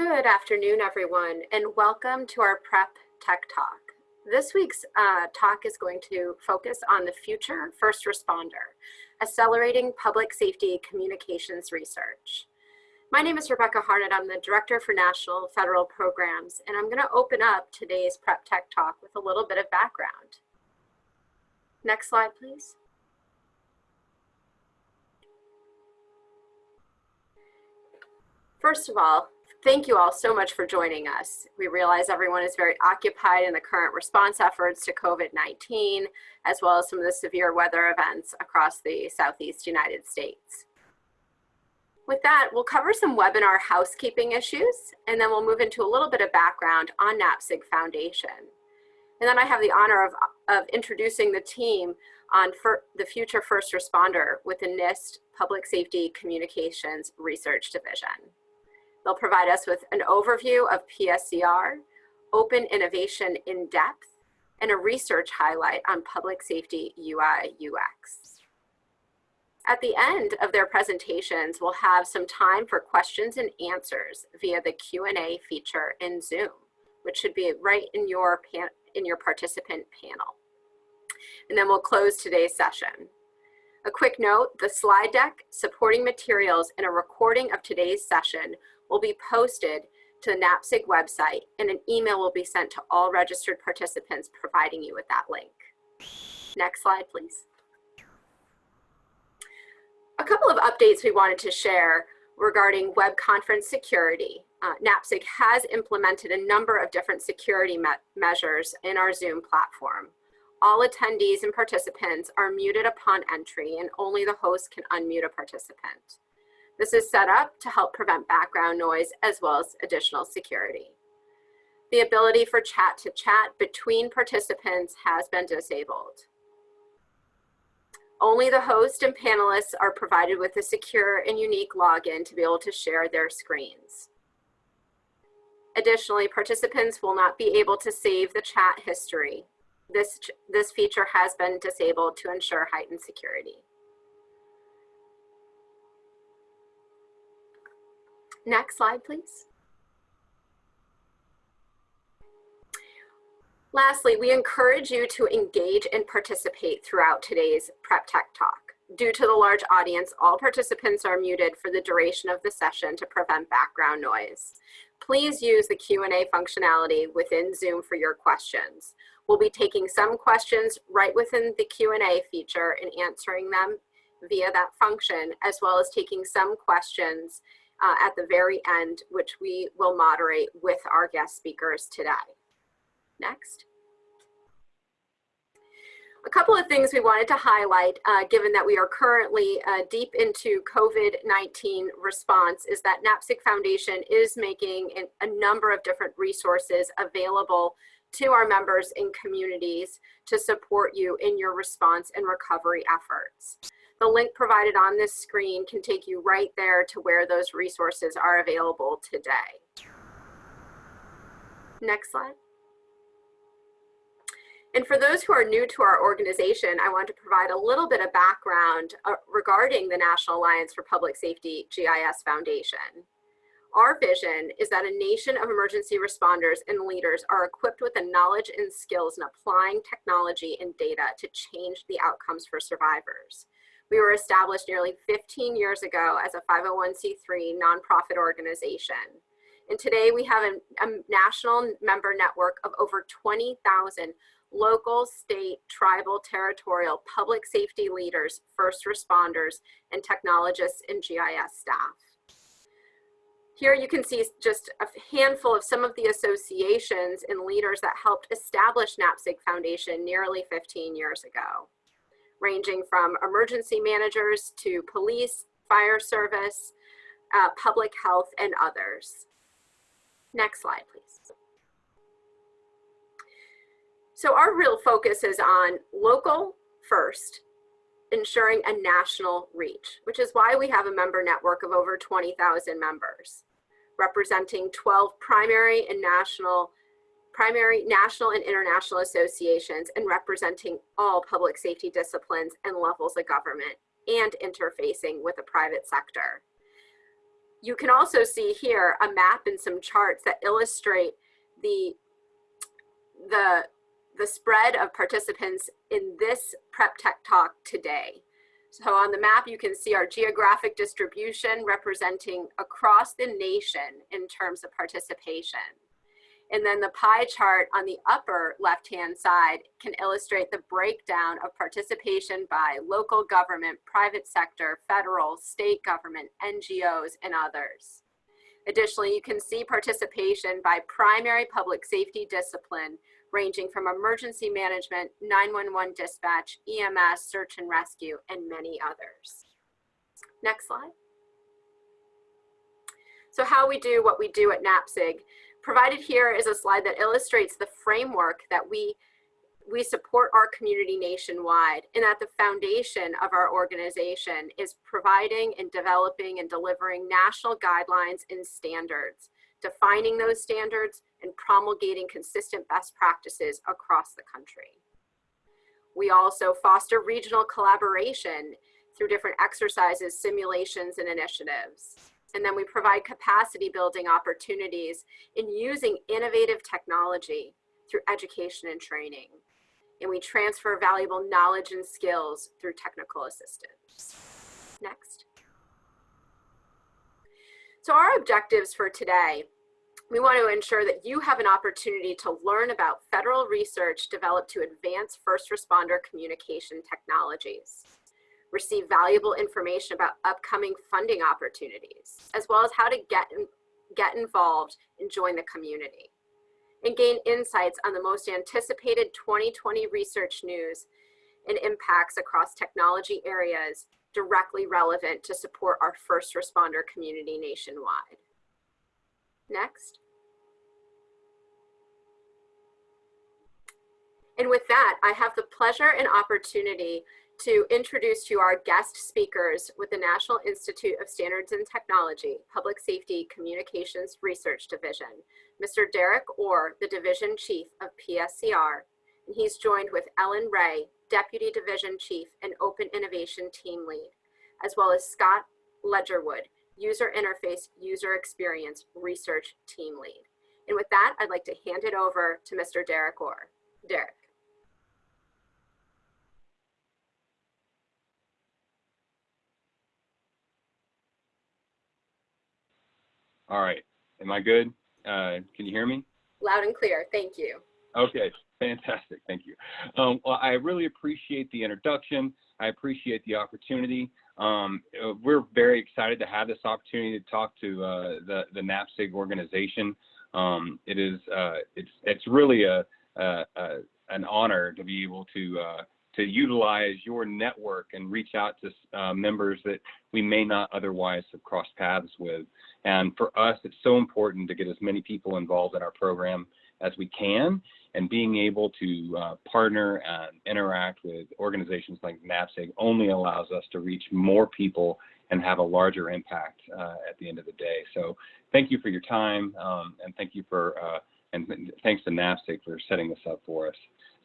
Good afternoon, everyone, and welcome to our Prep Tech Talk. This week's uh, talk is going to focus on the future first responder, accelerating public safety communications research. My name is Rebecca Harned. I'm the Director for National Federal Programs, and I'm going to open up today's Prep Tech Talk with a little bit of background. Next slide, please. First of all, thank you all so much for joining us. We realize everyone is very occupied in the current response efforts to COVID-19, as well as some of the severe weather events across the Southeast United States. With that, we'll cover some webinar housekeeping issues, and then we'll move into a little bit of background on NAPSG Foundation. And then I have the honor of, of introducing the team on the Future First Responder with the NIST Public Safety Communications Research Division. They'll provide us with an overview of PSCR, open innovation in depth, and a research highlight on public safety UI UX. At the end of their presentations, we'll have some time for questions and answers via the Q&A feature in Zoom, which should be right in your, in your participant panel. And then we'll close today's session. A quick note, the slide deck, supporting materials, and a recording of today's session will be posted to the NAPSG website and an email will be sent to all registered participants providing you with that link. Next slide, please. A couple of updates we wanted to share regarding web conference security. Uh, NAPSG has implemented a number of different security me measures in our Zoom platform. All attendees and participants are muted upon entry and only the host can unmute a participant. This is set up to help prevent background noise as well as additional security. The ability for chat to chat between participants has been disabled. Only the host and panelists are provided with a secure and unique login to be able to share their screens. Additionally, participants will not be able to save the chat history. This, this feature has been disabled to ensure heightened security. Next slide, please. Lastly, we encourage you to engage and participate throughout today's Prep Tech Talk. Due to the large audience, all participants are muted for the duration of the session to prevent background noise. Please use the Q&A functionality within Zoom for your questions. We'll be taking some questions right within the Q&A feature and answering them via that function, as well as taking some questions uh, at the very end, which we will moderate with our guest speakers today. Next. A couple of things we wanted to highlight, uh, given that we are currently uh, deep into COVID-19 response, is that NAPSG Foundation is making a number of different resources available to our members and communities to support you in your response and recovery efforts. The link provided on this screen can take you right there to where those resources are available today. Next slide. And for those who are new to our organization, I want to provide a little bit of background uh, regarding the National Alliance for Public Safety GIS Foundation. Our vision is that a nation of emergency responders and leaders are equipped with the knowledge and skills in applying technology and data to change the outcomes for survivors. We were established nearly 15 years ago as a 501c3 nonprofit organization. And today we have a, a national member network of over 20,000 local, state, tribal, territorial, public safety leaders, first responders, and technologists and GIS staff. Here you can see just a handful of some of the associations and leaders that helped establish NAPSG Foundation nearly 15 years ago ranging from emergency managers to police, fire service, uh, public health, and others. Next slide, please. So our real focus is on local first, ensuring a national reach, which is why we have a member network of over 20,000 members, representing 12 primary and national primary national and international associations and representing all public safety disciplines and levels of government and interfacing with the private sector. you can also see here a map and some charts that illustrate the, the, the spread of participants in this Prep Tech Talk today. So on the map, you can see our geographic distribution representing across the nation in terms of participation. And then the pie chart on the upper left-hand side can illustrate the breakdown of participation by local government, private sector, federal, state government, NGOs, and others. Additionally, you can see participation by primary public safety discipline ranging from emergency management, 911 dispatch, EMS, search and rescue, and many others. Next slide. So how we do what we do at NAPSG. Provided here is a slide that illustrates the framework that we we support our community nationwide and that the foundation of our organization is providing and developing and delivering national guidelines and standards, defining those standards and promulgating consistent best practices across the country. We also foster regional collaboration through different exercises, simulations, and initiatives. And then we provide capacity building opportunities in using innovative technology through education and training. And we transfer valuable knowledge and skills through technical assistance. Next. So our objectives for today we want to ensure that you have an opportunity to learn about federal research developed to advance first responder communication technologies, receive valuable information about upcoming funding opportunities, as well as how to get, get involved and join the community, and gain insights on the most anticipated 2020 research news and impacts across technology areas directly relevant to support our first responder community nationwide. Next. And with that, I have the pleasure and opportunity to introduce to our guest speakers with the National Institute of Standards and Technology, Public Safety Communications Research Division, Mr. Derek Orr, the Division Chief of PSCR, and he's joined with Ellen Ryan, Deputy Division Chief and Open Innovation Team Lead, as well as Scott Ledgerwood, User Interface User Experience Research Team Lead. And with that, I'd like to hand it over to Mr. Derek Orr. Derek. All right. Am I good? Uh, can you hear me? Loud and clear. Thank you. Okay. Fantastic. Thank you. Um, well, I really appreciate the introduction. I appreciate the opportunity. Um, we're very excited to have this opportunity to talk to uh, the the NAPSG organization. Um, it is uh, it's it's really a, a, a, an honor to be able to uh, to utilize your network and reach out to uh, members that we may not otherwise have crossed paths with. And for us, it's so important to get as many people involved in our program as we can and being able to uh, partner and interact with organizations like NAPSG only allows us to reach more people and have a larger impact uh, at the end of the day. So thank you for your time um, and thank you for, uh, and thanks to NAPSG for setting this up for us.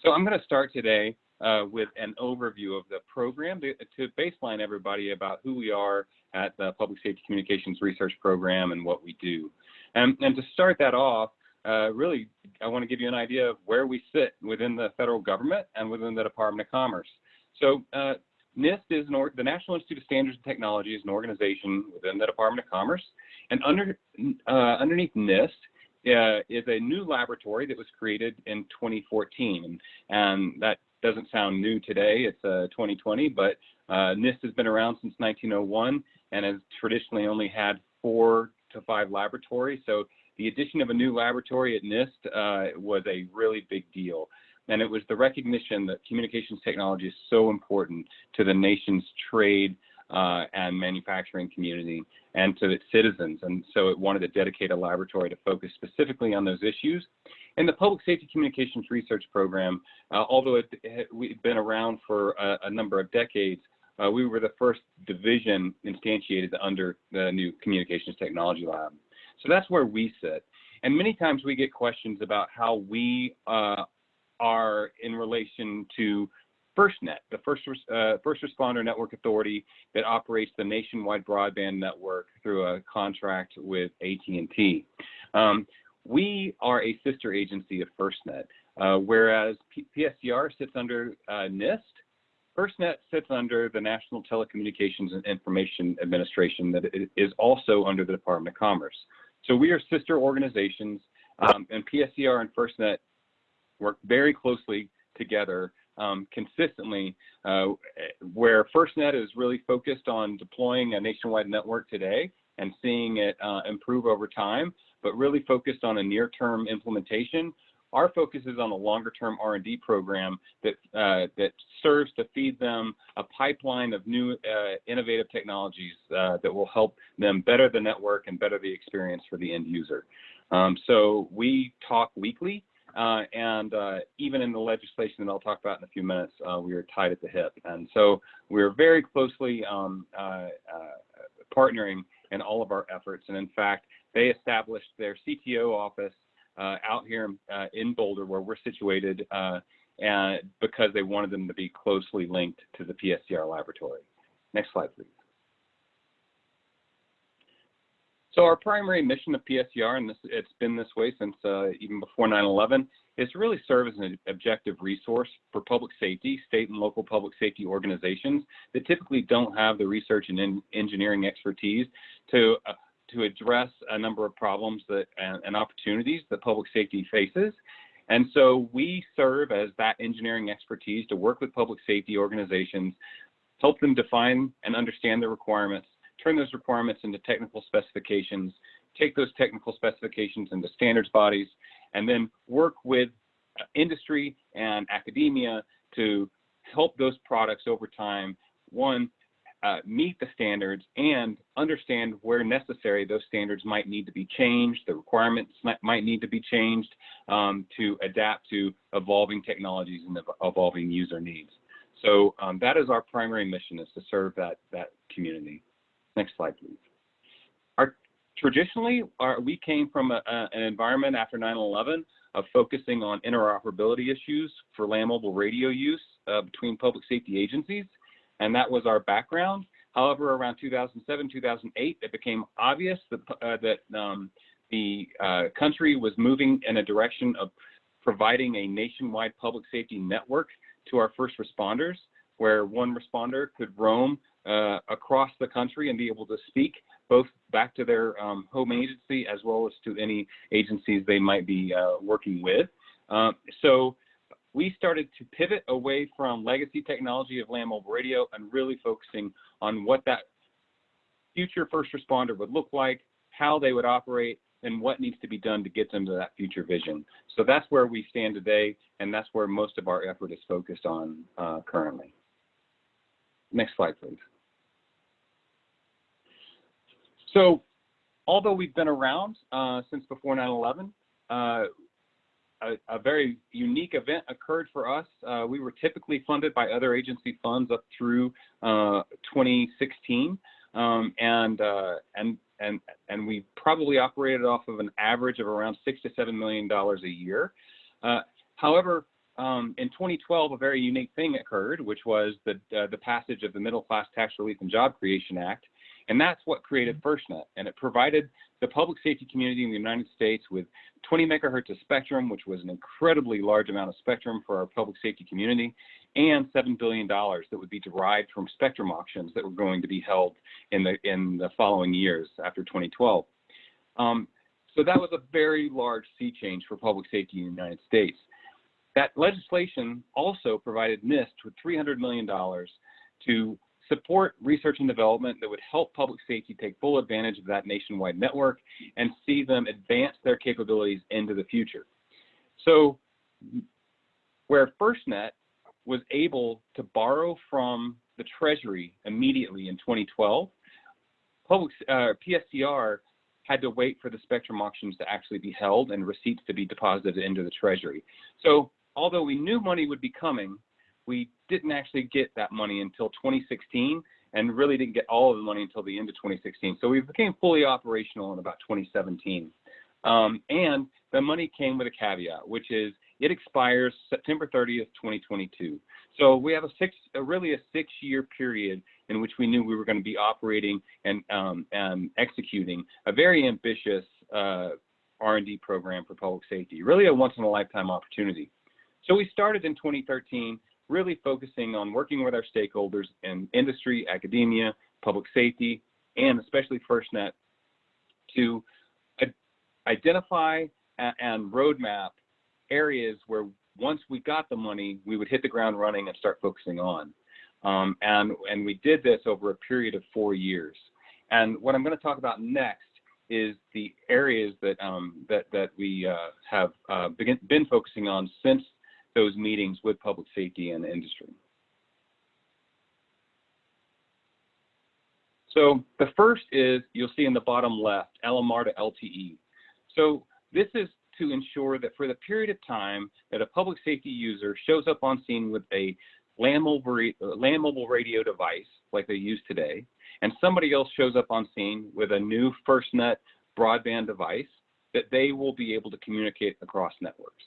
So I'm going to start today uh, with an overview of the program to, to, baseline everybody about who we are at the Public Safety Communications Research Program and what we do. And, and to start that off, uh, really, I want to give you an idea of where we sit within the federal government and within the Department of Commerce. So uh, NIST is the National Institute of Standards and Technology is an organization within the Department of Commerce. And under, uh, underneath NIST uh, is a new laboratory that was created in 2014. And, and that doesn't sound new today, it's 2020, uh, but uh, NIST has been around since 1901 and has traditionally only had four to five laboratories. So the addition of a new laboratory at NIST uh, was a really big deal. And it was the recognition that communications technology is so important to the nation's trade uh, and manufacturing community and to its citizens. And so it wanted to dedicate a laboratory to focus specifically on those issues. And the Public Safety Communications Research Program, uh, although it, it, we've been around for a, a number of decades, uh, we were the first division instantiated under the new Communications Technology Lab. So that's where we sit. And many times we get questions about how we uh, are in relation to FirstNet, the First, uh, First Responder Network Authority that operates the nationwide broadband network through a contract with AT&T. Um, we are a sister agency of FirstNet, uh, whereas P PSCR sits under uh, NIST, FirstNet sits under the National Telecommunications and Information Administration that is also under the Department of Commerce. So we are sister organizations, um, and PSCR and FirstNet work very closely together um, consistently, uh, where FirstNet is really focused on deploying a nationwide network today and seeing it uh, improve over time, but really focused on a near-term implementation. Our focus is on a longer-term R&D program that uh, that serves to feed them a pipeline of new uh, innovative technologies uh, that will help them better the network and better the experience for the end user. Um, so we talk weekly uh, and uh, even in the legislation that I'll talk about in a few minutes, uh, we are tied at the hip. And so we're very closely um, partnering in all of our efforts. And in fact, they established their CTO office uh, out here in Boulder, where we're situated, and because they wanted them to be closely linked to the PSCR laboratory. Next slide, please. So our primary mission of PSCR, and this, it's been this way since uh, even before 9/11, is to really serve as an objective resource for public safety, state and local public safety organizations that typically don't have the research and engineering expertise to uh, to address a number of problems that and, and opportunities that public safety faces. And so we serve as that engineering expertise to work with public safety organizations, help them define and understand the requirements, turn those requirements into technical specifications, take those technical specifications into standards bodies, and then work with uh, industry and academia to help those products over time, one, uh, meet the standards and understand where necessary those standards might need to be changed, the requirements might, need to be changed um, to adapt to evolving technologies and evolving user needs. So um, that is our primary mission is to serve that, that community. Next slide, please. Our, traditionally, our, we came from a, a, an environment after 9-11 of focusing on interoperability issues for land mobile radio use uh, between public safety agencies, and that was our background. However, around 2007, 2008, it became obvious that, uh, that um, the uh, country was moving in a direction of providing a nationwide public safety network to our first responders, where one responder could roam uh, across the country and be able to speak both back to their um, home agency as well as to any agencies they might be uh, working with. Uh, so we started to pivot away from legacy technology of land mobile radio and really focusing on what that future first responder would look like, how they would operate, and what needs to be done to get them to that future vision. So that's where we stand today, and that's where most of our effort is focused on uh, currently. Next slide, please. So although we've been around uh, since before 9-11, uh, a, a, very unique event occurred for us. Uh, we were typically funded by other agency funds up through uh, 2016, um, and uh, and and and we probably operated off of an average of around six to seven million dollars a year. Uh, however, um, in 2012, a very unique thing occurred, which was the the passage of the Middle Class Tax Relief and Job Creation Act, and that's what created FirstNet. And it provided the public safety community in the United States with 20 megahertz of spectrum, which was an incredibly large amount of spectrum for our public safety community, and $7 billion that would be derived from spectrum auctions that were going to be held in the, in the following years after 2012. Um, so that was a very large sea change for public safety in the United States. That legislation also provided NIST with $300 million to support research and development that would help public safety take full advantage of that nationwide network and see them advance their capabilities into the future. So where FirstNet was able to borrow from the Treasury immediately in 2012, public, uh, PSCR had to wait for the spectrum auctions to actually be held and receipts to be deposited into the Treasury. So although we knew money would be coming, we didn't actually get that money until 2016 and really didn't get all of the money until the end of 2016. So we became fully operational in about 2017. Um, and the money came with a caveat, which is it expires September 30th, 2022. So we have a six, a really a six-year period in which we knew we were going to be operating and, um, and executing a very ambitious uh, R&D program for public safety, really a once-in-a-lifetime opportunity. So we started in 2013, really focusing on working with our stakeholders in industry, academia, public safety, and especially FirstNet to identify and roadmap areas where once we got the money, we would hit the ground running and start focusing on. Um, and, and we did this over a period of four years. And what I'm going to talk about next is the areas that, um, that, that we uh, have uh, begin, been focusing on since those meetings with public safety and industry. So the first is, you'll see in the bottom left, LMR to LTE. So this is to ensure that for the period of time that a public safety user shows up on scene with a land mobile, uh, land mobile radio device like they use today, and somebody else shows up on scene with a new FirstNet broadband device, that they will be able to communicate across networks.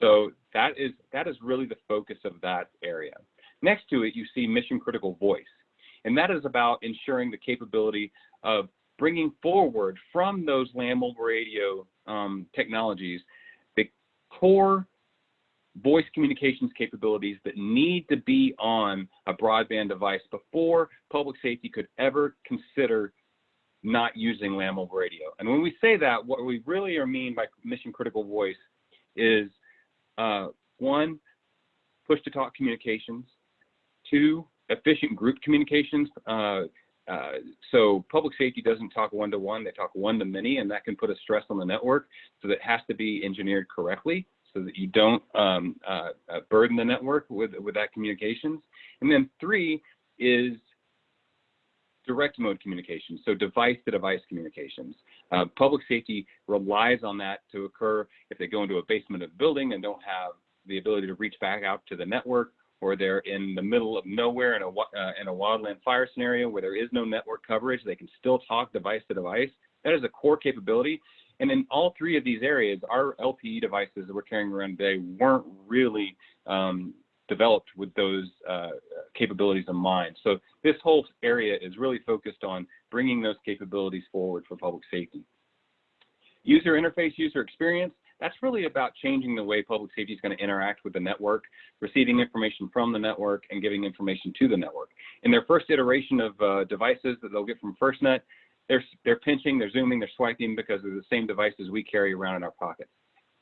So that is, that is really the focus of that area. Next to it, you see mission critical voice. And that is about ensuring the capability of bringing forward from those land mobile radio um, technologies the core voice communications capabilities that need to be on a broadband device before public safety could ever consider not using land mobile radio. And when we say that, what we really are mean by mission critical voice is uh, one, push to talk communications, two, efficient group communications. Uh, uh, so public safety doesn't talk one to one, they talk one to many, and that can put a stress on the network. So that has to be engineered correctly so that you don't um, uh, uh, burden the network with, with that communications. And then three is direct mode communications, so device to device communications. Uh, public safety relies on that to occur if they go into a basement of a building and don't have the ability to reach back out to the network or they're in the middle of nowhere in a, uh, in a wildland fire scenario where there is no network coverage, they can still talk device to device. That is a core capability. And in all three of these areas, our LTE devices that we're carrying around today weren't really um, developed with those uh, capabilities in mind. So this whole area is really focused on bringing those capabilities forward for public safety. User interface, user experience, that's really about changing the way public safety is going to interact with the network, receiving information from the network and giving information to the network. In their first iteration of uh, devices that they'll get from FirstNet, they're, they're pinching, they're zooming, they're swiping because they're the same devices we carry around in our pockets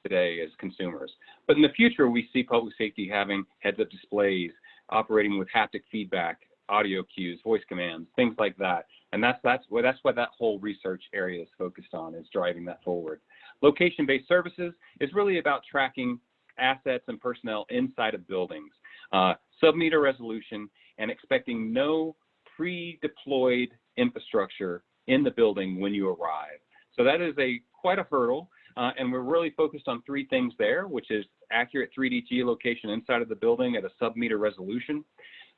today as consumers. But in the future, we see public safety having heads-up displays, operating with haptic feedback, audio cues, voice commands, things like that. And that's that's what that's what that whole research area is focused on, is driving that forward. Location-based services is really about tracking assets and personnel inside of buildings, uh, sub-meter resolution, and expecting no pre-deployed infrastructure in the building when you arrive. So that is a quite a hurdle, uh, and we're really focused on three things there, which is accurate 3D geolocation inside of the building at a sub-meter resolution,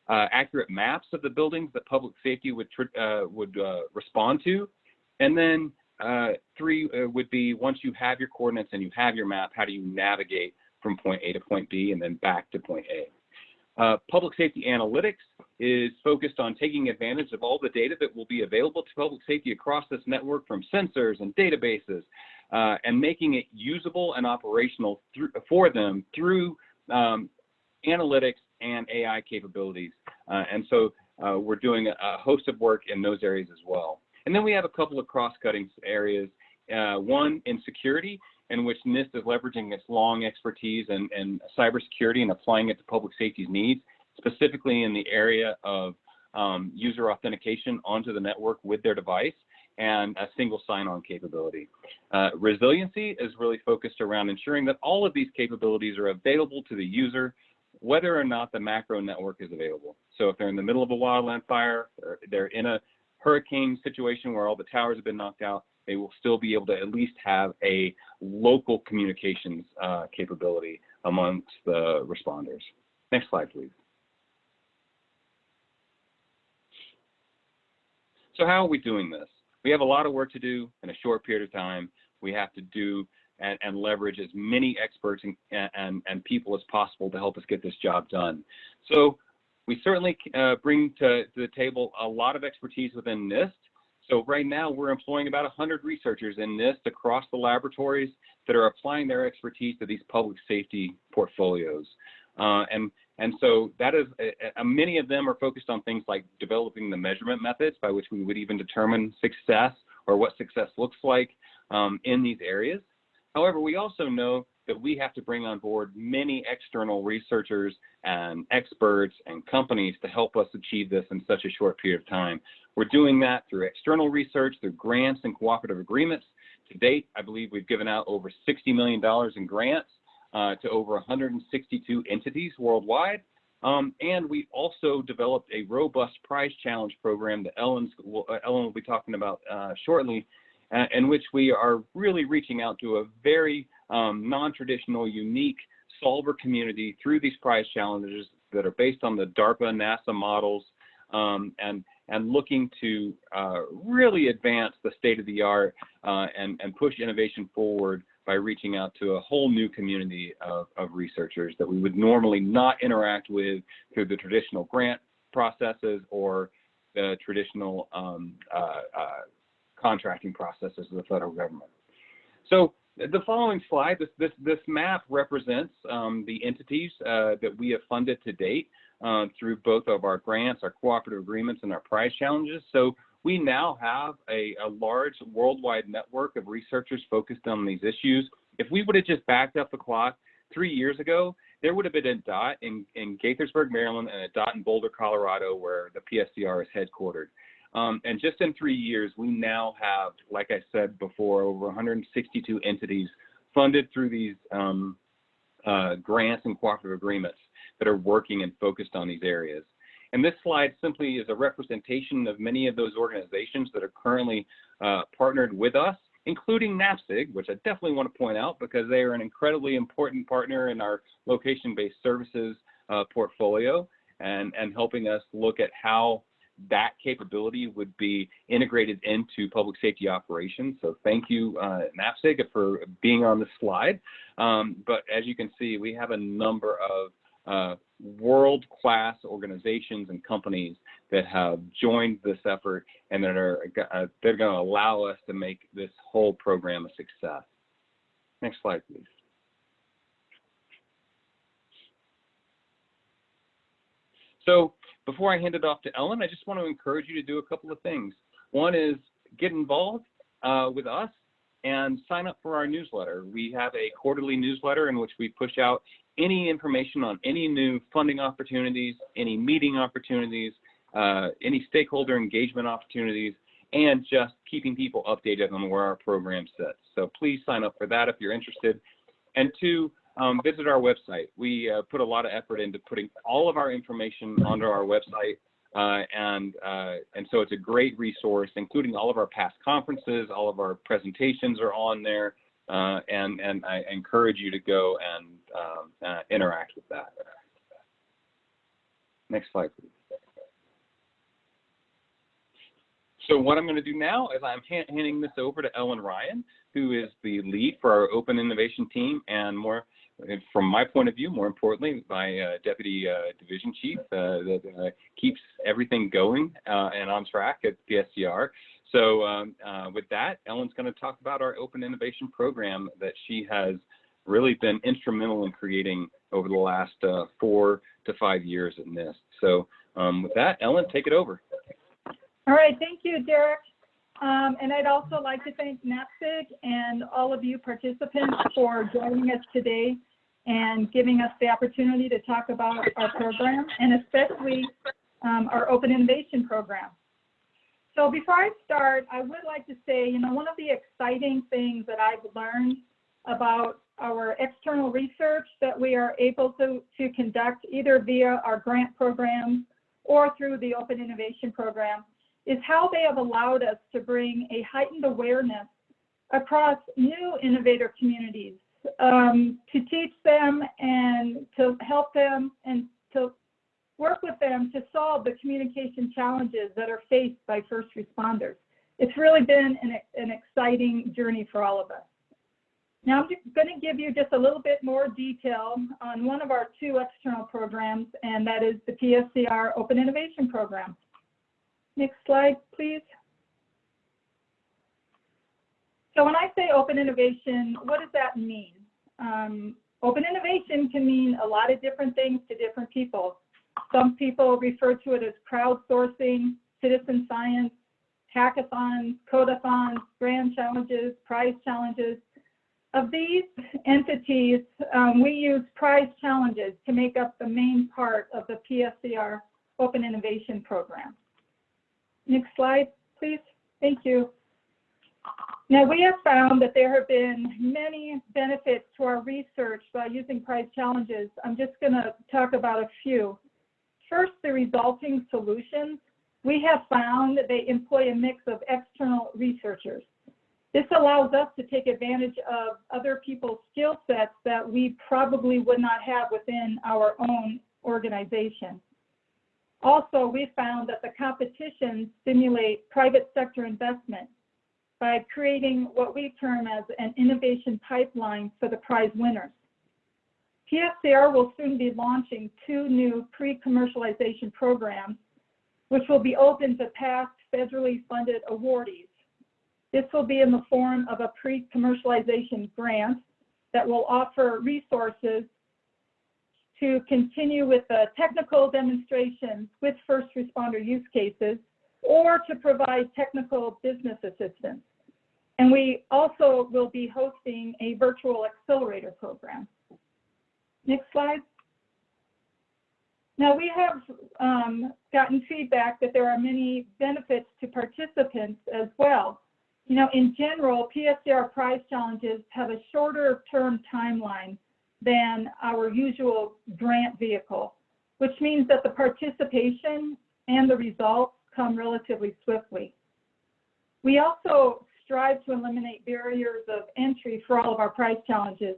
uh, accurate maps of the buildings that public safety would uh, would uh, respond to, and then uh, three uh, would be once you have your coordinates and you have your map, how do you navigate from point A to point B and then back to point A? Public safety analytics is focused on taking advantage of all the data that will be available to public safety across this network from sensors and databases uh, and making it usable and operational through, for them through um, analytics and AI capabilities. Uh, and so uh, we're doing a, host of work in those areas as well. And then we have a couple of cross-cutting areas. Uh, one in security, in which NIST is leveraging its long expertise in, in cybersecurity and applying it to public safety's needs, specifically in the area of um, user authentication onto the network with their device and a single sign-on capability. Uh, resiliency is really focused around ensuring that all of these capabilities are available to the user, whether or not the macro network is available. So if they're in the middle of a wildland fire, they're in a hurricane situation where all the towers have been knocked out, they will still be able to at least have a local communications uh, capability amongst the responders. Next slide, please. So how are we doing this? We have a lot of work to do in a short period of time. We have to do and, and leverage as many experts and, and, and people as possible to help us get this job done. So we certainly uh, bring to, to, the table a lot of expertise within NIST. So right now we're employing about 100 researchers in NIST across the laboratories that are applying their expertise to these public safety portfolios. Uh, and, and so that is, many of them are focused on things like developing the measurement methods by which we would even determine success or what success looks like um, in these areas. However, we also know that we have to bring on board many external researchers and experts and companies to help us achieve this in such a short period of time. We're doing that through external research, through grants and cooperative agreements. To date, I believe we've given out over $60 million in grants uh, to over 162 entities worldwide. Um, and we also developed a robust prize challenge program that Ellen's, uh, Ellen will be talking about uh, shortly, uh, in which we are really reaching out to a very um, non-traditional, unique solver community through these prize challenges that are based on the DARPA NASA models um, and and looking to uh, really advance the state of the art uh, and, and push innovation forward by reaching out to a whole new community of, of researchers that we would normally not interact with through the traditional grant processes or the traditional um, uh, uh contracting processes of the federal government. So the following slide, this, this, this map represents um, the entities uh, that we have funded to date uh, through both of our grants, our cooperative agreements, and our prize challenges. So we now have a, a large worldwide network of researchers focused on these issues. If we would have just backed up the clock three years ago, there would have been a dot in, in Gaithersburg, Maryland, and a dot in Boulder, Colorado, where the PSCR is headquartered. Um, and just in three years, we now have, like I said before, over 162 entities funded through these um, uh, grants and cooperative agreements that are working and focused on these areas. And this slide simply is a representation of many of those organizations that are currently uh, partnered with us, including NAPSG, which I definitely want to point out because they are an incredibly important partner in our location-based services uh, portfolio and, and helping us look at how that capability would be integrated into public safety operations. So thank you, uh, NAPSG, for being on the slide. Um, but as you can see, we have a number of uh, world-class organizations and companies that have joined this effort and that are uh, they're going to allow us to make this whole program a success. Next slide, please. So before I hand it off to Ellen, I just want to encourage you to do a couple of things. One is get involved uh, with us and sign up for our newsletter. We have a quarterly newsletter in which we push out any information on any new funding opportunities, any meeting opportunities, uh, any stakeholder engagement opportunities, and just keeping people updated on where our program sits. So please sign up for that if you're interested. And two, um, visit our website. We uh, put a lot of effort into putting all of our information onto our website. Uh, and uh, and so it's a great resource, including all of our past conferences, all of our presentations are on there, uh, and and I encourage you to go and um, uh, interact with that. Next slide, please. So what I'm going to do now is I'm handing this over to Ellen Ryan, who is the lead for our open innovation team and more from my point of view, more importantly, my uh, deputy uh, division chief uh, that uh, keeps everything going uh, and on track at PSCR. So um, uh, with that, Ellen's going to talk about our open innovation program that she has really been instrumental in creating over the last four to five years at NIST. So um, with that, Ellen, take it over. All right, thank you, Derek. Um, and I'd also like to thank NAPSG and all of you participants for joining us today and giving us the opportunity to talk about our program and especially um, our open innovation program. So before I start, I would like to say, you know, one of the exciting things that I've learned about our external research that we are able to, to conduct either via our grant programs or through the Open Innovation Program is how they have allowed us to bring a heightened awareness across new innovator communities um, to teach them and to help them and to work with them to solve the communication challenges that are faced by first responders. It's really been an, an exciting journey for all of us. Now, I'm going to give you just a little bit more detail on one of our two external programs, and that is the PSCR Open Innovation Program. Next slide, please. So when I say open innovation, what does that mean? Um, open innovation can mean a lot of different things to different people. Some people refer to it as crowdsourcing, citizen science, hackathons, codathons, grand challenges, prize challenges. Of these entities, um, we use prize challenges to make up the main part of the PSCR Open Innovation Program. Next slide, please. Thank you. Now, we have found that there have been many benefits to our research by using prize challenges. I'm just going to talk about a few. First, the resulting solutions. We have found that they employ a mix of external researchers. This allows us to take advantage of other people's skill sets that we probably would not have within our own organization. Also, we found that the competitions stimulate private sector investment by creating what we term as an innovation pipeline for the prize winners. PSCR will soon be launching two new pre-commercialization programs, which will be open to past federally funded awardees. This will be in the form of a pre-commercialization grant that will offer resources to continue with the technical demonstrations with first responder use cases or to provide technical business assistance. And we also will be hosting a virtual accelerator program. Next slide. Now we have um, gotten feedback that there are many benefits to participants as well. You know, in general, PSCR prize challenges have a shorter term timeline than our usual grant vehicle, which means that the participation and the results come relatively swiftly. We also strive to eliminate barriers of entry for all of our prize challenges.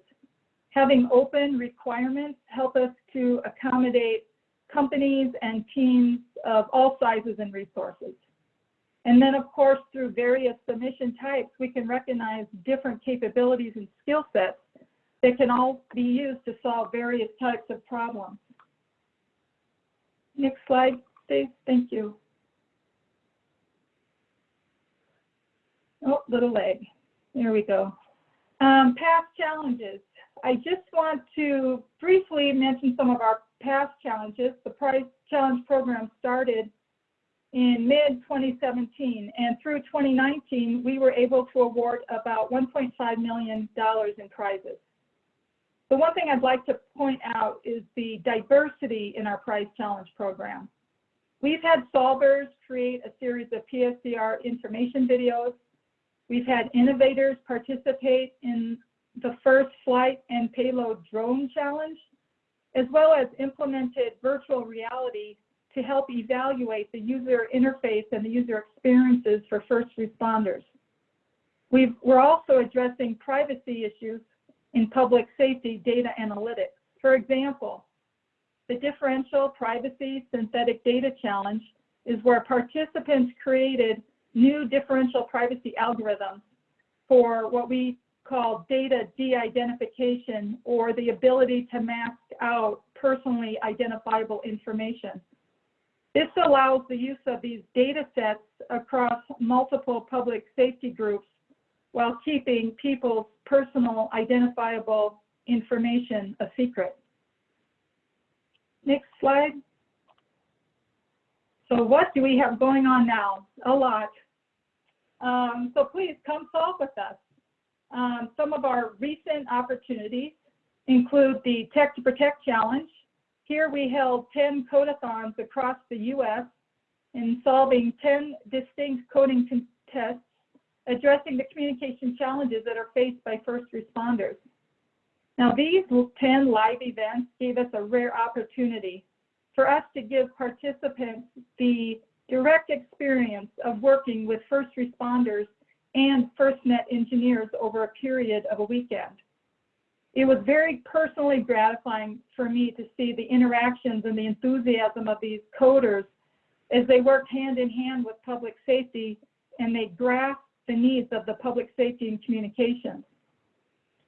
Having open requirements help us to accommodate companies and teams of all sizes and resources. And then, of course, through various submission types, we can recognize different capabilities and skill sets that can all be used to solve various types of problems. Next slide, please. Thank you. Oh, little leg. There we go. Um, past challenges. I just want to briefly mention some of our past challenges. The Prize Challenge program started in mid 2017 and through 2019 we were able to award about 1.5 million dollars in prizes. The one thing I'd like to point out is the diversity in our Prize Challenge program. We've had solvers create a series of PSCR information videos We've had innovators participate in the first flight and payload drone challenge, as well as implemented virtual reality to help evaluate the user interface and the user experiences for first responders. we are also addressing privacy issues in public safety data analytics. For example, the differential privacy synthetic data challenge is where participants created new differential privacy algorithms for what we call data de-identification or the ability to mask out personally identifiable information. This allows the use of these data sets across multiple public safety groups while keeping people's personal identifiable information a secret. Next slide. So what do we have going on now? A lot. Um, so please come solve with us. Um, some of our recent opportunities include the Tech to Protect Challenge. Here we held 10 codathons across the US in solving 10 distinct coding tests addressing the communication challenges that are faced by first responders. Now these 10 live events gave us a rare opportunity for us to give participants the direct experience of working with first responders and FirstNet engineers over a period of a weekend. It was very personally gratifying for me to see the interactions and the enthusiasm of these coders as they worked hand in hand with public safety and they grasped the needs of the public safety and communications.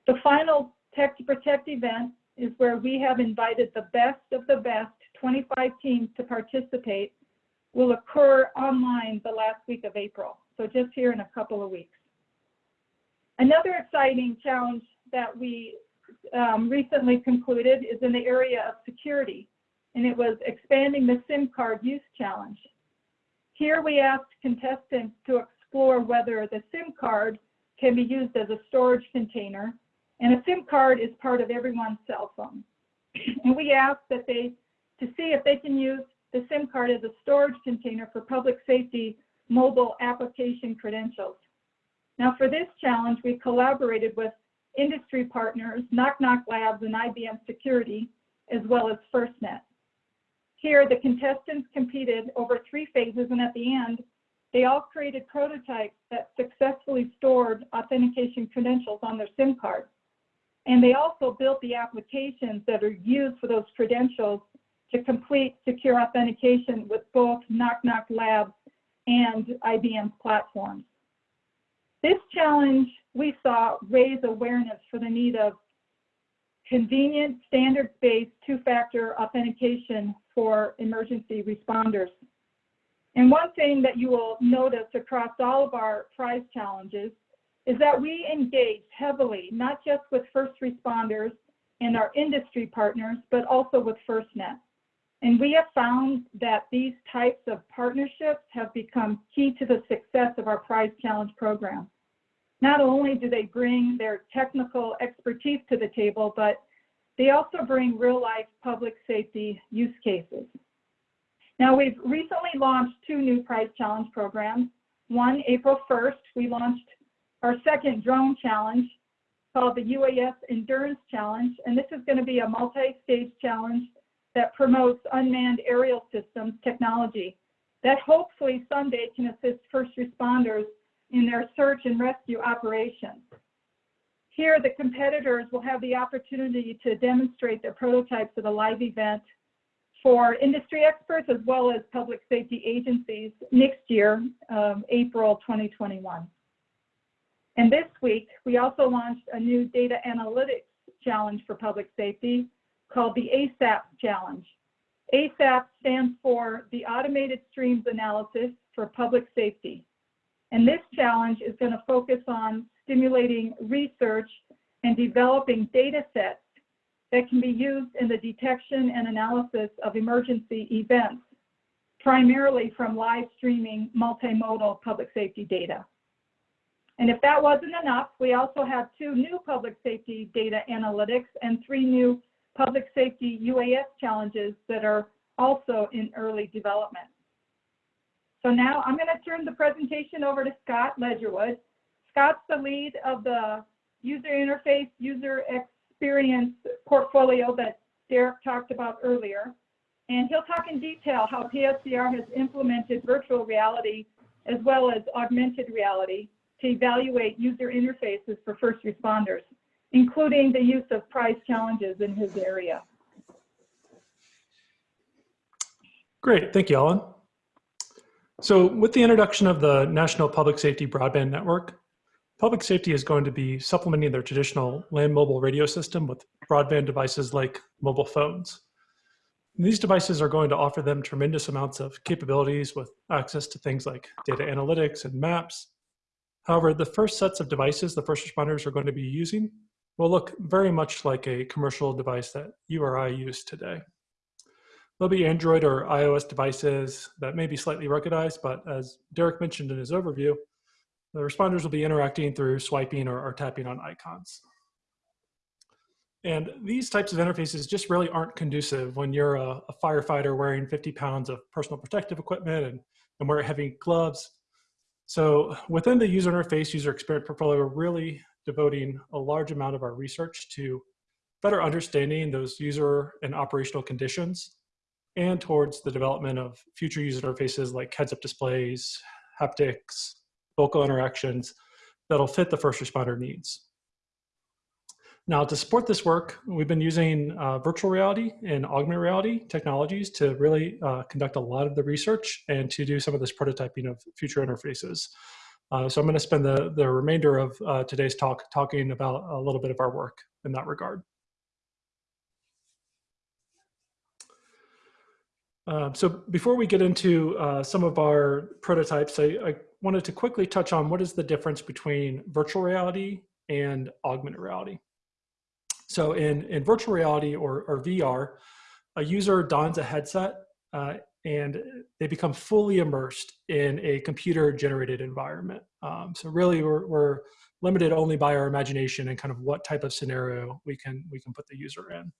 The final Tech to Protect event is where we have invited the best of the best 25 teams to participate will occur online the last week of April. So just here in a couple of weeks. Another exciting challenge that we um, recently concluded is in the area of security, and it was expanding the SIM card use challenge. Here we asked contestants to explore whether the SIM card can be used as a storage container, and a SIM card is part of everyone's cell phone. And we asked that they, to see if they can use the SIM card as a storage container for public safety mobile application credentials. Now for this challenge, we collaborated with industry partners, Nok Nok Labs and IBM Security, as well as FirstNet. Here, the contestants competed over three phases, and at the end, they all created prototypes that successfully stored authentication credentials on their SIM card. And they also built the applications that are used for those credentials to complete secure authentication with both Nok Nok Labs and IBM's platforms. This challenge we saw raise awareness for the need of convenient, standards-based two-factor authentication for emergency responders. And one thing that you will notice across all of our prize challenges is that we engage heavily, not just with first responders and our industry partners, but also with FirstNet. And we have found that these types of partnerships have become key to the success of our prize challenge program. Not only do they bring their technical expertise to the table, but they also bring real life public safety use cases. Now we've recently launched two new prize challenge programs. One, April 1st, we launched our second drone challenge called the UAS Endurance Challenge. And this is gonna be a multi-stage challenge that promotes unmanned aerial systems technology that hopefully someday can assist first responders in their search and rescue operations. Here, the competitors will have the opportunity to demonstrate their prototypes at a live event for industry experts as well as public safety agencies next year, um, April 2021. And this week, we also launched a new data analytics challenge for public safety called the ASAP challenge. ASAP stands for the Automated Streams Analysis for Public Safety. And this challenge is going to focus on stimulating research and developing data sets that can be used in the detection and analysis of emergency events, primarily from live streaming multimodal public safety data. And if that wasn't enough, we also have two new public safety data analytics and three new public safety UAS challenges that are also in early development. So now I'm going to turn the presentation over to Scott Ledgerwood. Scott's the lead of the user interface, user experience portfolio that Derek talked about earlier. And he'll talk in detail how PSCR has implemented virtual reality as well as augmented reality to evaluate user interfaces for first responders including the use of prize challenges in his area. Great, thank you, Ellen. So with the introduction of the National Public Safety Broadband Network, public safety is going to be supplementing their traditional land mobile radio system with broadband devices like mobile phones. These devices are going to offer them tremendous amounts of capabilities with access to things like data analytics and maps. However, the first sets of devices the first responders are going to be using will look very much like a commercial device that you or I use today. There'll be Android or iOS devices that may be slightly ruggedized, but as Derek mentioned in his overview, the responders will be interacting through swiping or, or tapping on icons. And these types of interfaces just really aren't conducive when you're a, a firefighter wearing 50 pounds of personal protective equipment and, and wearing heavy gloves. So within the user interface user experience portfolio, really devoting a large amount of our research to better understanding those user and operational conditions and towards the development of future user interfaces like heads-up displays, haptics, vocal interactions that'll fit the first responder needs. Now, to support this work, we've been using uh, virtual reality and augmented reality technologies to really uh, conduct a lot of the research and to do some of this prototyping of future interfaces. Uh, so I'm going to spend the, the remainder of uh, today's talk talking about a little bit of our work in that regard. Um, so before we get into uh, some of our prototypes, I, I, wanted to quickly touch on what is the difference between virtual reality and augmented reality. So in, in virtual reality or, or VR, a user dons a headset uh, and they become fully immersed in a computer generated environment. Um, so really we're, we're limited only by our imagination and kind of what type of scenario we can, we can put the user in.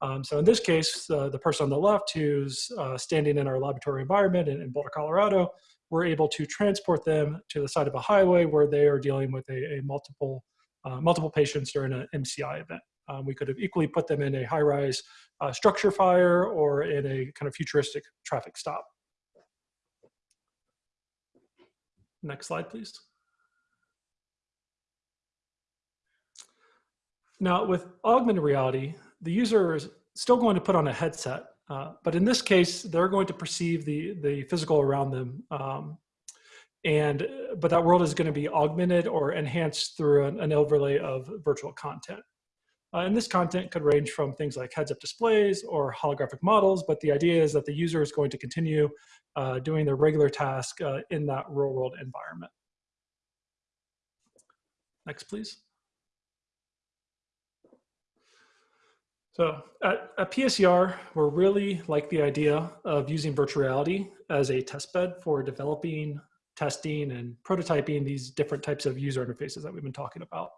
Um, so in this case, uh, the person on the left who's uh, standing in our laboratory environment in, in, Boulder, Colorado, we're able to transport them to the side of a highway where they are dealing with a, a multiple, uh, multiple patients during an MCI event. Um, we could have equally put them in a high-rise uh, structure fire or in a kind of futuristic traffic stop. Next slide, please. Now with augmented reality, the user is still going to put on a headset, uh, but in this case, they're going to perceive the, the physical around them. Um, and, but that world is going to be augmented or enhanced through an, an overlay of virtual content. Uh, and this content could range from things like heads-up displays or holographic models, but the idea is that the user is going to continue uh, doing their regular task uh, in that real-world environment. Next, please. So at, at PSCR, we're really like the idea of using virtual reality as a test bed for developing, testing, and prototyping these different types of user interfaces that we've been talking about.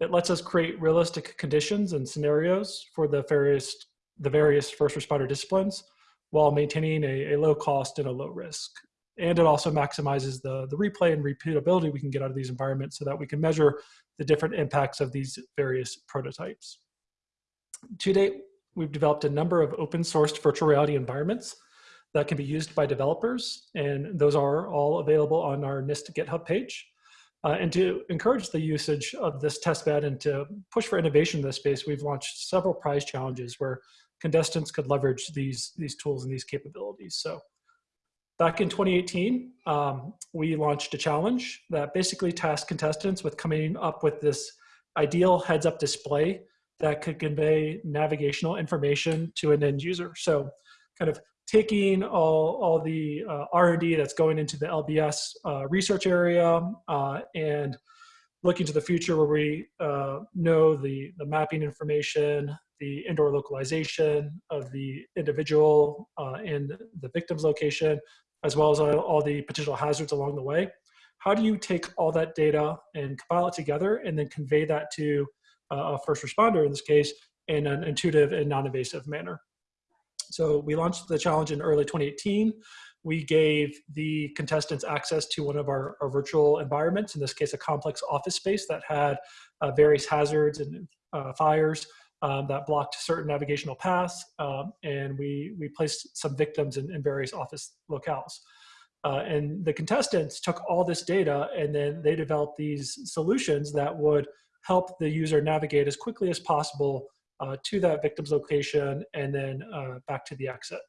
It lets us create realistic conditions and scenarios for the various, the various first responder disciplines while maintaining a, a low cost and a low risk. And it also maximizes the, the replay and repeatability we can get out of these environments so that we can measure the different impacts of these various prototypes. To date, we've developed a number of open sourced virtual reality environments that can be used by developers, and those are all available on our NIST GitHub page. Uh, and to encourage the usage of this testbed and to push for innovation in this space, we've launched several prize challenges where contestants could leverage these, these tools and these capabilities. So back in 2018, um, we launched a challenge that basically tasked contestants with coming up with this ideal heads-up display that could convey navigational information to an end user. So kind of taking all, all the uh, R&D that's going into the LBS uh, research area uh, and looking to the future where we uh, know the, the mapping information, the indoor localization of the individual uh, and the victim's location, as well as all, all the potential hazards along the way. How do you take all that data and compile it together and then convey that to a first responder in this case in an intuitive and non-invasive manner. So we launched the challenge in early 2018. We gave the contestants access to one of our, our virtual environments, in this case, a complex office space that had uh, various hazards and uh, fires um, that blocked certain navigational paths. Um, and we, we placed some victims in, in various office locales. Uh, and the contestants took all this data and then they developed these solutions that would help the user navigate as quickly as possible to that victim's location and then uh, back to the exit.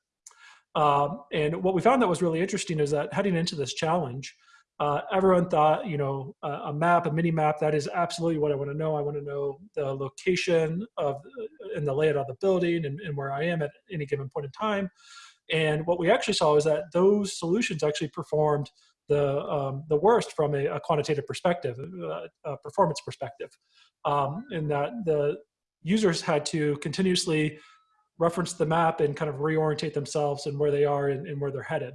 Um, and what we found that was really interesting is that heading into this challenge, uh, everyone thought, you know, a, a, map, a mini map, that is absolutely what I want to know. I want to know the location of uh, and the layout of the building and, and where I am at any given point in time. And what we actually saw is that those solutions actually performed the, um, the worst from a, a quantitative perspective, uh, a performance perspective, um, in that the users had to continuously reference the map and kind of reorientate themselves and where they are and, and where they're headed.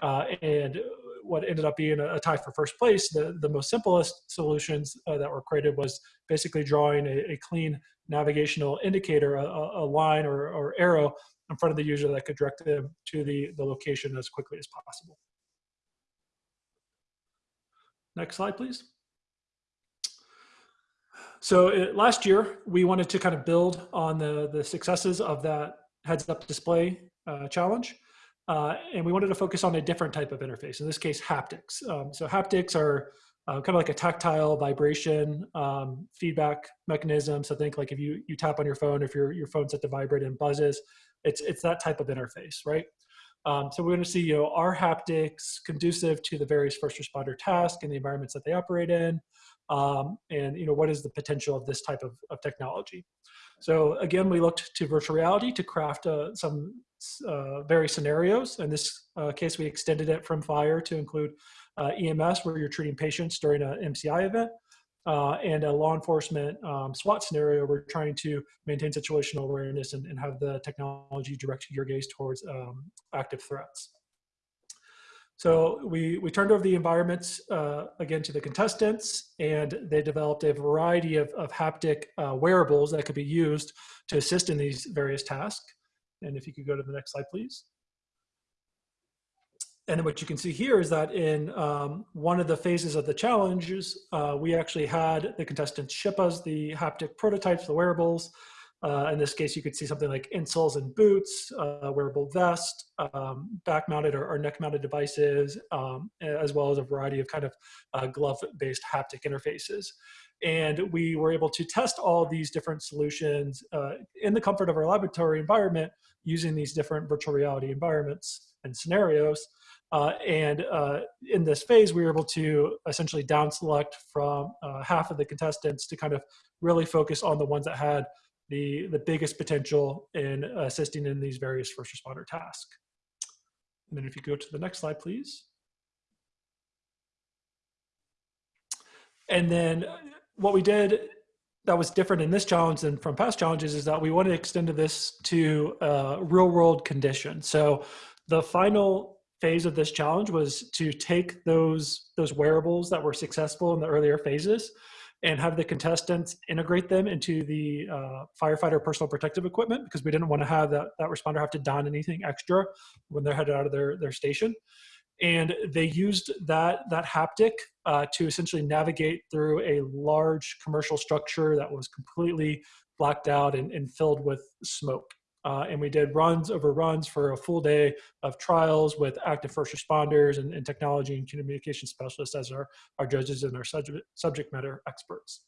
Uh, and what ended up being a, a, tie for first place, the, the most simplest solutions uh, that were created was basically drawing a, a clean navigational indicator, a, a line or, or, arrow in front of the user that could direct them to the, the location as quickly as possible. Next slide, please. So it, last year, we wanted to kind of build on the, the successes of that heads-up display uh, challenge. Uh, and we wanted to focus on a different type of interface, in this case, haptics. Um, so haptics are uh, kind of like a tactile vibration um, feedback mechanism. So think like if you, you tap on your phone, if your, your phone's set to vibrate and buzzes, it's, it's that type of interface, right? Um, so we're going to see, you know, are haptics conducive to the various first responder tasks and the environments that they operate in? Um, and, you know, what is the potential of this type of, of technology? So again, we looked to virtual reality to craft uh, some uh, various scenarios. In this uh, case, we extended it from fire to include uh, EMS, where you're treating patients during an MCI event, uh, and a law enforcement um, SWAT scenario, we're trying to maintain situational awareness and, and have the technology direct your gaze towards um, active threats. So we, we turned over the environments uh, again to the contestants and they developed a variety of, of haptic uh, wearables that could be used to assist in these various tasks. And if you could go to the next slide, please. And what you can see here is that in um, one of the phases of the challenges, uh, we actually had the contestants ship us the haptic prototypes, the wearables. Uh, in this case, you could see something like insoles and boots, uh, wearable vest, um, back-mounted or, or neck-mounted devices, um, as well as a variety of kind of uh, glove-based haptic interfaces. And we were able to test all these different solutions uh, in the comfort of our laboratory environment using these different virtual reality environments and scenarios. Uh, and uh, in this phase, we were able to essentially down select from half of the contestants to kind of really focus on the ones that had the, the biggest potential in assisting in these various first responder tasks. And then if you go to the next slide, please. And then what we did that was different in this challenge than from past challenges is that we wanted to extend this to uh, real world conditions. So the final phase of this challenge was to take those, those wearables that were successful in the earlier phases and have the contestants integrate them into the uh, firefighter personal protective equipment because we didn't want to have that, that responder have to don anything extra when they're headed out of their, their station. And they used that, that haptic uh, to essentially navigate through a large commercial structure that was completely blacked out and, and filled with smoke. Uh, and we did runs over runs for a full day of trials with active first responders and, and technology and communication specialists as our, our judges and our subject, subject matter experts.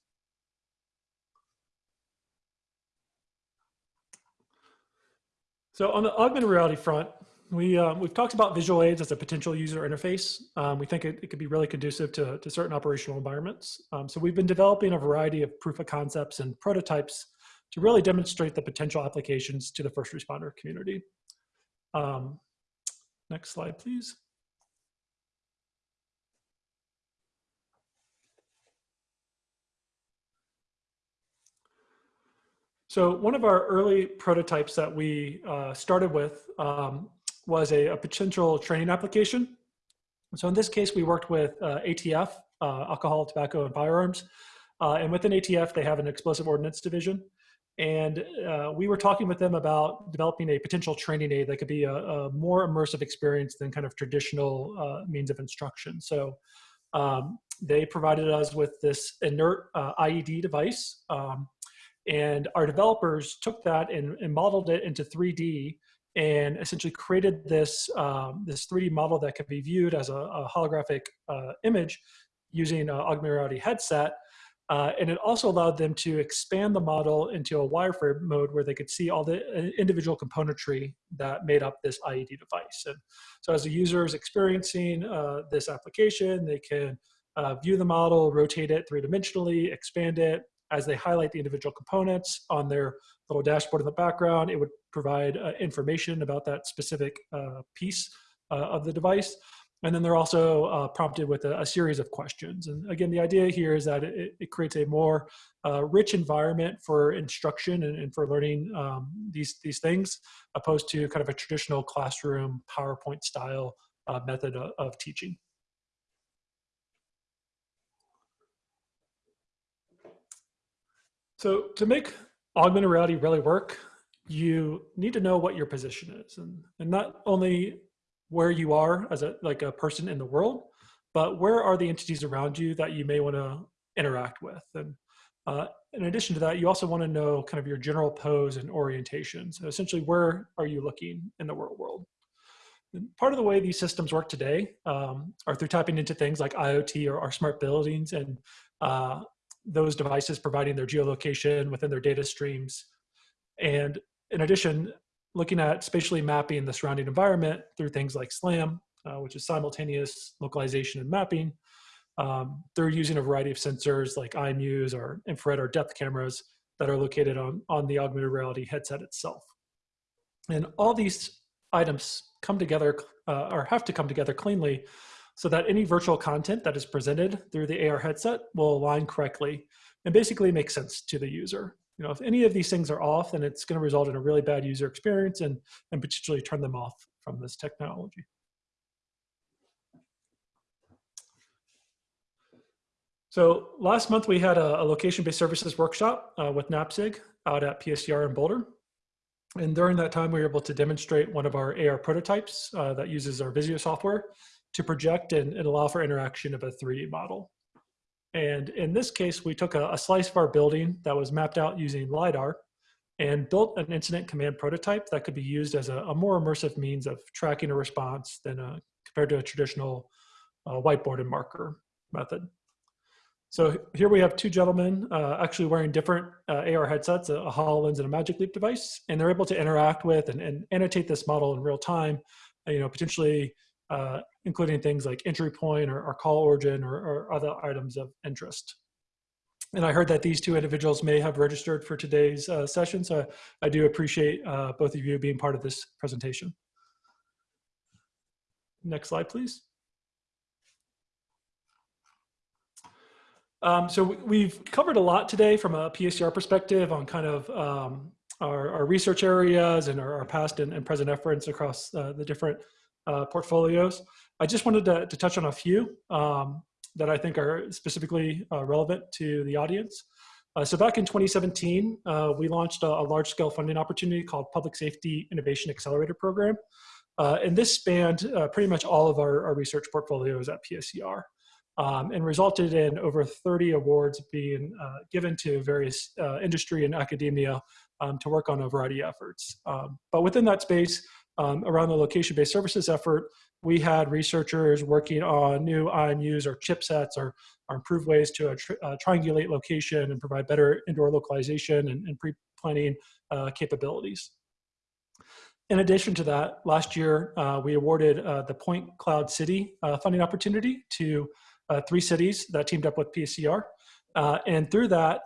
So on the augmented reality front, we, uh, we've talked about visual aids as a potential user interface. Um, we think it, it, could be really conducive to, to certain operational environments. Um, so we've been developing a variety of proof of concepts and prototypes to really demonstrate the potential applications to the first responder community. Um, next slide, please. So one of our early prototypes that we uh, started with um, was a, a, potential training application. So in this case, we worked with uh, ATF, uh, Alcohol, Tobacco, and Firearms. Uh, and within ATF, they have an explosive ordnance division. And uh, we were talking with them about developing a potential training aid that could be a, a more immersive experience than kind of traditional uh, means of instruction. So um, they provided us with this inert uh, IED device. Um, and our developers took that and, and, modeled it into 3D and essentially created this, um, this 3D model that could be viewed as a, a holographic uh, image using an augmented reality headset uh, and it also allowed them to expand the model into a wireframe mode where they could see all the uh, individual componentry that made up this IED device. And so as a user is experiencing uh, this application, they can uh, view the model, rotate it three-dimensionally, expand it. As they highlight the individual components on their little dashboard in the background, it would provide uh, information about that specific uh, piece of the device. And then they're also uh, prompted with a, a, series of questions. And again, the idea here is that it, it creates a more uh, rich environment for instruction and, and for learning um, these, these things, opposed to kind of a traditional classroom PowerPoint style uh, method of, of teaching. So to make augmented reality really work, you need to know what your position is. And, and not only where you are as a like a person in the world, but where are the entities around you that you may want to interact with? And uh, in addition to that, you also want to know kind of your general pose and orientation. So essentially, where are you looking in the real world? And part of the way these systems work today um, are through tapping into things like IoT or, or smart buildings and uh, those devices providing their geolocation within their data streams. And in addition, looking at spatially mapping the surrounding environment through things like SLAM, uh, which is simultaneous localization and mapping. Um, they're using a variety of sensors like IMUs or infrared or depth cameras that are located on, on the augmented reality headset itself. And all these items come together uh, or have to come together cleanly so that any virtual content that is presented through the AR headset will align correctly and basically make sense to the user. You know, if any of these things are off, then it's going to result in a really bad user experience and, and potentially turn them off from this technology. So last month we had a, a location-based services workshop uh, with NAPSG out at PSCR in Boulder. And during that time, we were able to demonstrate one of our AR prototypes uh, that uses our Visio software to project and, and, allow for interaction of a 3D model. And in this case, we took a, a, slice of our building that was mapped out using LiDAR and built an incident command prototype that could be used as a, a more immersive means of tracking a response than a, compared to a traditional uh, whiteboard and marker method. So here we have two gentlemen uh, actually wearing different uh, AR headsets, a, a HoloLens and a Magic Leap device, and they're able to interact with and, and annotate this model in real time, you know, potentially uh, including things like entry point or, or call origin or, or, other items of interest. And I heard that these two individuals may have registered for today's uh, session, so I do appreciate uh, both of you being part of this presentation. Next slide, please. Um, so we've covered a lot today from a PSCR perspective on kind of um, our, our, research areas and our, our past and, and, present efforts across uh, the different uh, portfolios. I just wanted to, to touch on a few um, that I think are specifically uh, relevant to the audience. Uh, so back in 2017, uh, we launched a, a large-scale funding opportunity called Public Safety Innovation Accelerator Program. Uh, and this spanned pretty much all of our, our research portfolios at PSCR. Um, and resulted in over 30 awards being given to various industry and academia um, to work on a variety of efforts. Um, but within that space, um, around the location-based services effort, we had researchers working on new IMUs or chipsets or, or improved ways to uh, uh, triangulate location and provide better indoor localization and, and pre-planning uh, capabilities. In addition to that, last year uh, we awarded uh, the Point Cloud City uh, funding opportunity to three cities that teamed up with PSCR. and through that,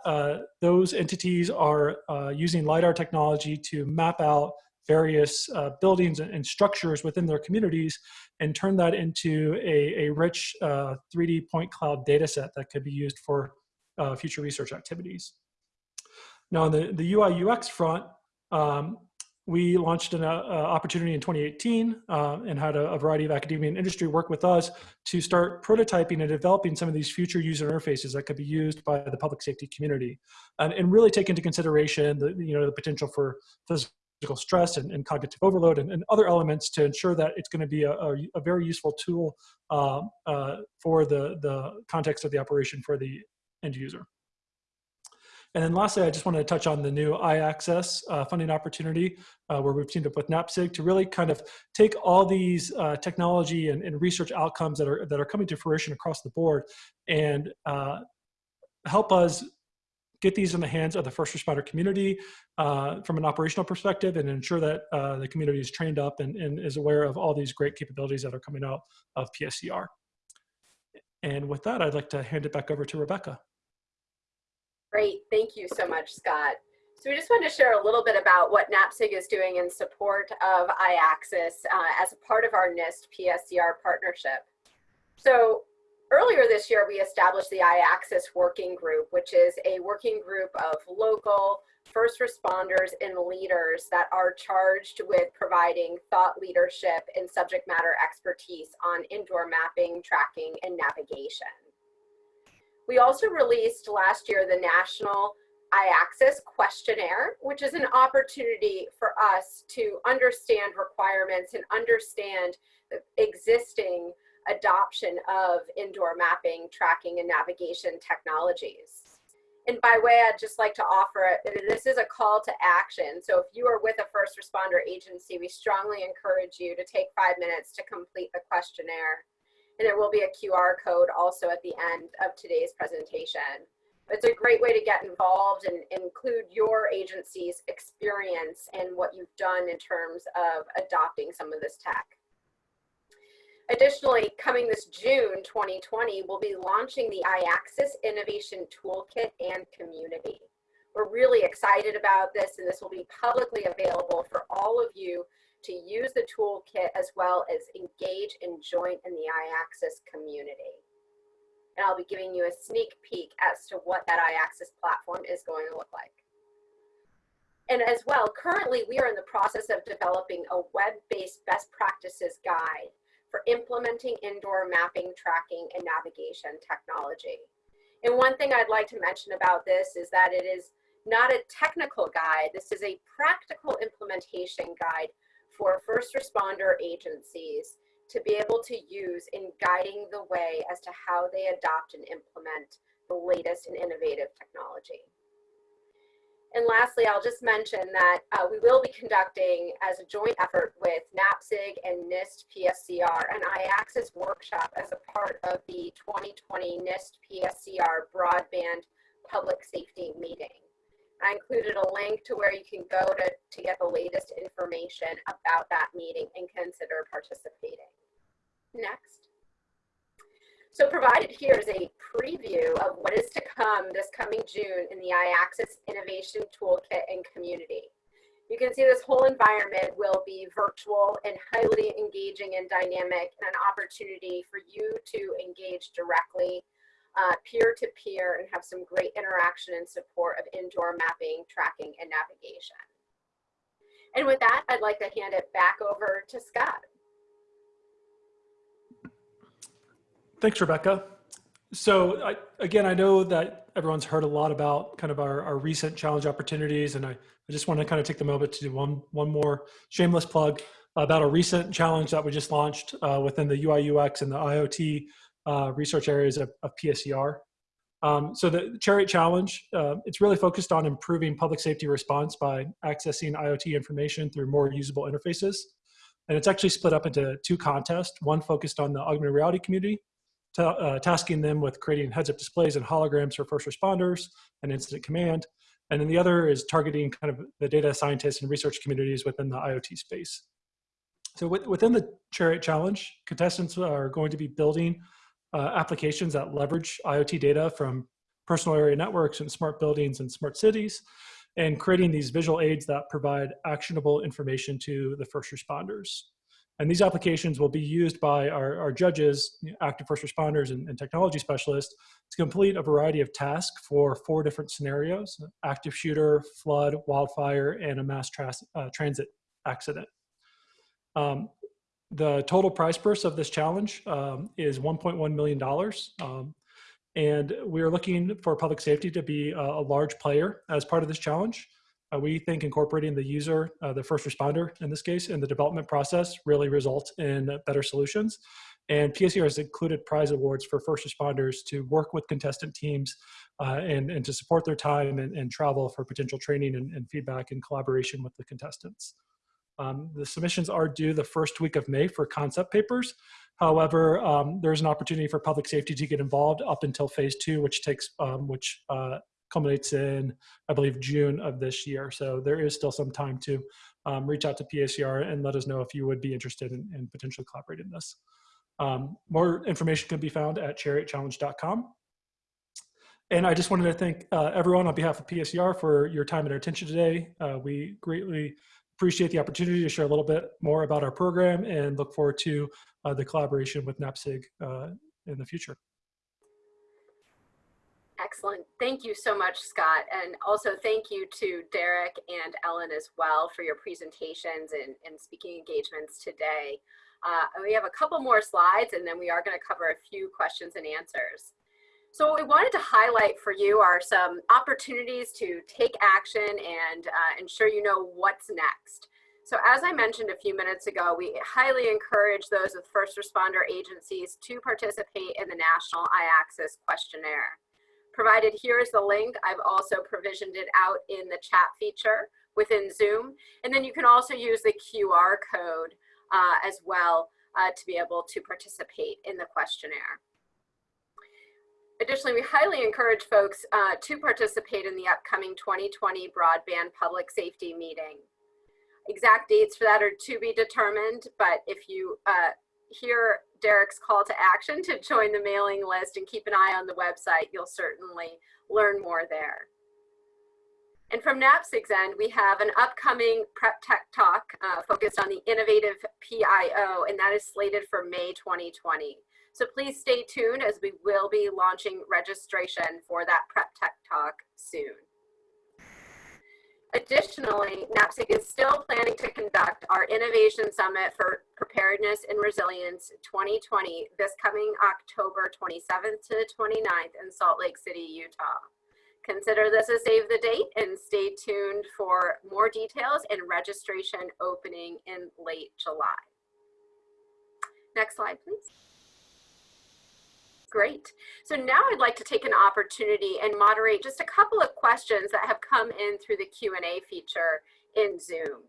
those entities are using LiDAR technology to map out various uh, buildings and, structures within their communities and turn that into a, a rich uh, 3D point cloud data set that could be used for uh, future research activities. Now on the, the UI UX front, um, we launched an uh, uh, opportunity in 2018 uh, and had a, a, variety of academia and industry work with us to start prototyping and developing some of these future user interfaces that could be used by the public safety community and, and really take into consideration the, you know, the potential for physical stress and, and cognitive overload and, and, other elements to ensure that it's going to be a, a, a, very useful tool uh, uh, for the, the context of the operation for the end user. And then lastly, I just wanted to touch on the new iAccess uh, funding opportunity uh, where we've teamed up with NAPSG to really kind of take all these uh, technology and, and, research outcomes that are, that are coming to fruition across the board and uh, help us get these in the hands of the first responder community uh, from an operational perspective and ensure that uh, the community is trained up and, and, is aware of all these great capabilities that are coming out of PSCR. And with that, I'd like to hand it back over to Rebecca. Great, thank you so much, Scott. So we just wanted to share a little bit about what NAPSG is doing in support of iAccess uh, as a part of our NIST PSCR partnership. So Earlier this year, we established the iAccess Working Group, which is a working group of local first responders and leaders that are charged with providing thought leadership and subject matter expertise on indoor mapping, tracking, and navigation. We also released last year the National iAccess questionnaire, which is an opportunity for us to understand requirements and understand existing adoption of indoor mapping, tracking, and navigation technologies. And by way, I'd just like to offer, this is a call to action. So if you are with a first responder agency, we strongly encourage you to take five minutes to complete the questionnaire. And there will be a QR code also at the end of today's presentation. It's a great way to get involved and include your agency's experience and what you've done in terms of adopting some of this tech. Additionally, coming this June 2020, we'll be launching the iAccess Innovation Toolkit and Community. We're really excited about this and this will be publicly available for all of you to use the toolkit as well as engage and join in the iAccess community. And I'll be giving you a sneak peek as to what that iAccess platform is going to look like. And as well, currently we are in the process of developing a web-based best practices guide for implementing indoor mapping, tracking, and navigation technology. And one thing I'd like to mention about this is that it is not a technical guide. This is a practical implementation guide for first responder agencies to be able to use in guiding the way as to how they adopt and implement the latest and innovative technology. And lastly, I'll just mention that uh, we will be conducting as a joint effort with NAPSG and NIST PSCR an iAccess workshop as a part of the 2020 NIST PSCR broadband public safety meeting. I included a link to where you can go to, to get the latest information about that meeting and consider participating. Next. So provided here is a preview of what is to come this coming June in the iAccess Innovation Toolkit and Community. You can see this whole environment will be virtual and highly engaging and dynamic and an opportunity for you to engage directly uh, peer-to-peer and have some great interaction and support of indoor mapping, tracking, and navigation. And with that, I'd like to hand it back over to Scott. Thanks, Rebecca. So I, again, I know that everyone's heard a lot about kind of our, our recent challenge opportunities, and I, I just want to kind of take the moment to do one, one more shameless plug about a recent challenge that we just launched uh, within the UI UX and the IoT uh, research areas of, of PSCR. Um, so the Chariot Challenge, uh, it's really focused on improving public safety response by accessing IoT information through more usable interfaces. And it's actually split up into two contests, one focused on the augmented reality community, uh, tasking them with creating heads-up displays and holograms for first responders and incident command. And then the other is targeting kind of the data scientists and research communities within the IoT space. So within the Chariot Challenge, contestants are going to be building uh, applications that leverage IoT data from personal area networks and smart buildings and smart cities, and creating these visual aids that provide actionable information to the first responders. And these applications will be used by our, our judges, active first responders and, and, technology specialists to complete a variety of tasks for four different scenarios, active shooter, flood, wildfire, and a mass uh, transit accident. Um, the total price purse of this challenge um, is $1.1 million. Um, and we're looking for public safety to be a, a large player as part of this challenge. Uh, we think incorporating the user, uh, the first responder in this case, in the development process really results in better solutions. And PSCR has included prize awards for first responders to work with contestant teams uh, and, and to support their time and, and travel for potential training and, and feedback and collaboration with the contestants. Um, the submissions are due the first week of May for concept papers. However, um, there's an opportunity for public safety to get involved up until phase two, which takes, um, which uh, culminates in, I believe, June of this year. So there is still some time to um, reach out to PSCR and let us know if you would be interested in, in potentially collaborating in this. Um, more information can be found at chariotchallenge.com. And I just wanted to thank uh, everyone on behalf of PSCR for your time and attention today. Uh, we greatly appreciate the opportunity to share a little bit more about our program and look forward to uh, the collaboration with NAPSG uh, in the future. Excellent. Thank you so much, Scott. And also thank you to Derek and Ellen as well for your presentations and, and speaking engagements today. Uh, we have a couple more slides and then we are going to cover a few questions and answers. So what we wanted to highlight for you are some opportunities to take action and uh, ensure you know what's next. So as I mentioned a few minutes ago, we highly encourage those with first responder agencies to participate in the National iAccess questionnaire. Provided here is the link. I've also provisioned it out in the chat feature within Zoom. And then you can also use the QR code uh, as well uh, to be able to participate in the questionnaire. Additionally, we highly encourage folks uh, to participate in the upcoming 2020 Broadband Public Safety Meeting. Exact dates for that are to be determined, but if you uh, hear Derek's call to action to join the mailing list and keep an eye on the website, you'll certainly learn more there. And from NAPSG's end, we have an upcoming Prep Tech Talk uh, focused on the innovative PIO, and that is slated for May 2020. So please stay tuned as we will be launching registration for that Prep Tech Talk soon. Additionally, NAPSG is still planning to conduct our Innovation Summit for Preparedness and Resilience 2020 this coming October 27th to the 29th in Salt Lake City, Utah. Consider this a save the date and stay tuned for more details and registration opening in late July. Next slide, please. Great. So now I'd like to take an opportunity and moderate just a couple of questions that have come in through the Q&A feature in Zoom.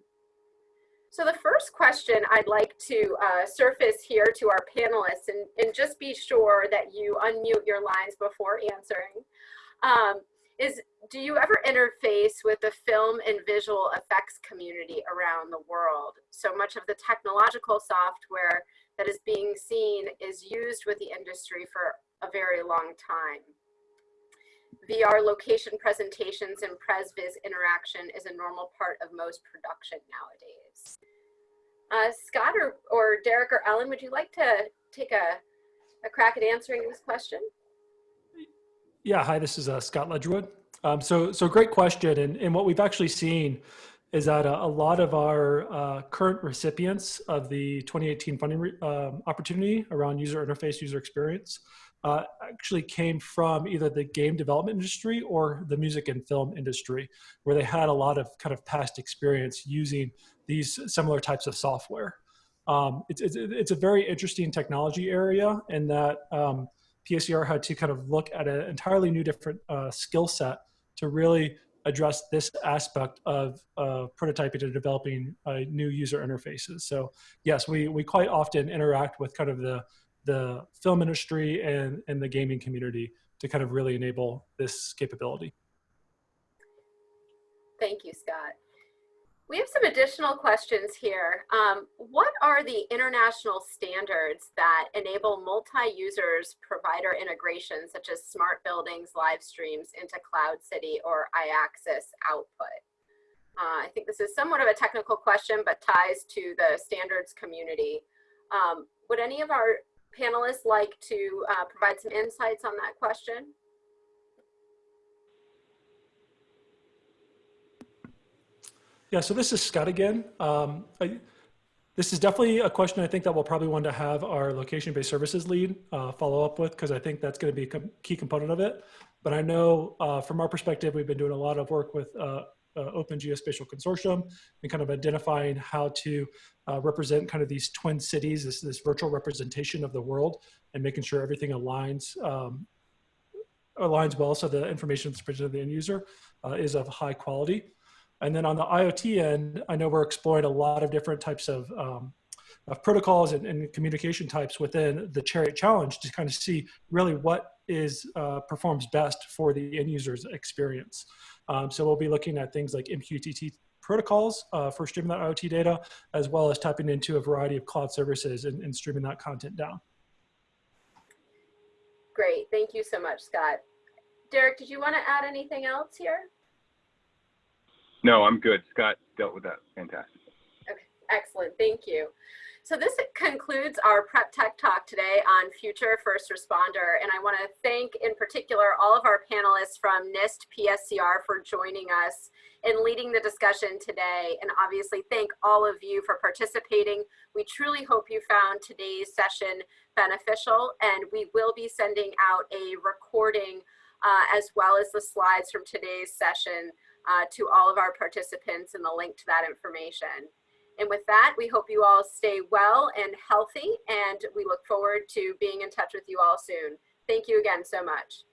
So the first question I'd like to uh, surface here to our panelists and, and just be sure that you unmute your lines before answering. Um, is do you ever interface with the film and visual effects community around the world? So much of the technological software that is being seen is used with the industry for a very long time. VR location presentations and PresViz interaction is a normal part of most production nowadays. Uh, Scott or, or Derek or Ellen, would you like to take a, a crack at answering this question? Yeah, hi, this is uh, Scott Ledgerwood. Um, so, so great question. And, and what we've actually seen is that a, a lot of our uh, current recipients of the 2018 funding um, opportunity around user interface, user experience, uh, actually came from either the game development industry or the music and film industry, where they had a lot of kind of past experience using these similar types of software. Um, it's, it's, it's, a very interesting technology area in that um, PSCR had to kind of look at an entirely new different uh, skill set to really address this aspect of uh, prototyping and developing uh, new user interfaces. So yes, we, we quite often interact with kind of the, the film industry and, and the gaming community to kind of really enable this capability. Thank you, Scott. We have some additional questions here. Um, what are the international standards that enable multi-users provider integration, such as smart buildings, live streams into Cloud City or iAccess output? Uh, I think this is somewhat of a technical question, but ties to the standards community. Um, would any of our panelists like to uh, provide some insights on that question? Yeah, so this is Scott again. Um, I, this is definitely a question I think that we'll probably want to have our location-based services lead uh, follow up with because I think that's going to be a key component of it. But I know uh, from our perspective, we've been doing a lot of work with uh, uh Open Geospatial Consortium and kind of identifying how to uh, represent kind of these twin cities, this, this virtual representation of the world and making sure everything aligns um, aligns well so the information that's presented to the end user uh, is of high quality. And then on the IoT end, I know we're exploring a lot of different types of, um, of protocols and, and, communication types within the Chariot Challenge to kind of see really what is uh, performs best for the end user's experience. Um, so we'll be looking at things like MQTT protocols uh, for streaming that IoT data, as well as tapping into a variety of cloud services and, and streaming that content down. Great, thank you so much, Scott. Derek, did you want to add anything else here? No, I'm good. Scott dealt with that. Fantastic. Okay, excellent. Thank you. So this concludes our Prep Tech Talk today on Future First Responder. And I want to thank in particular all of our panelists from NIST PSCR for joining us and leading the discussion today. And obviously thank all of you for participating. We truly hope you found today's session beneficial and we will be sending out a recording uh, as well as the slides from today's session uh, to all of our participants and the link to that information. And with that, we hope you all stay well and healthy, and we look forward to being in touch with you all soon. Thank you again so much.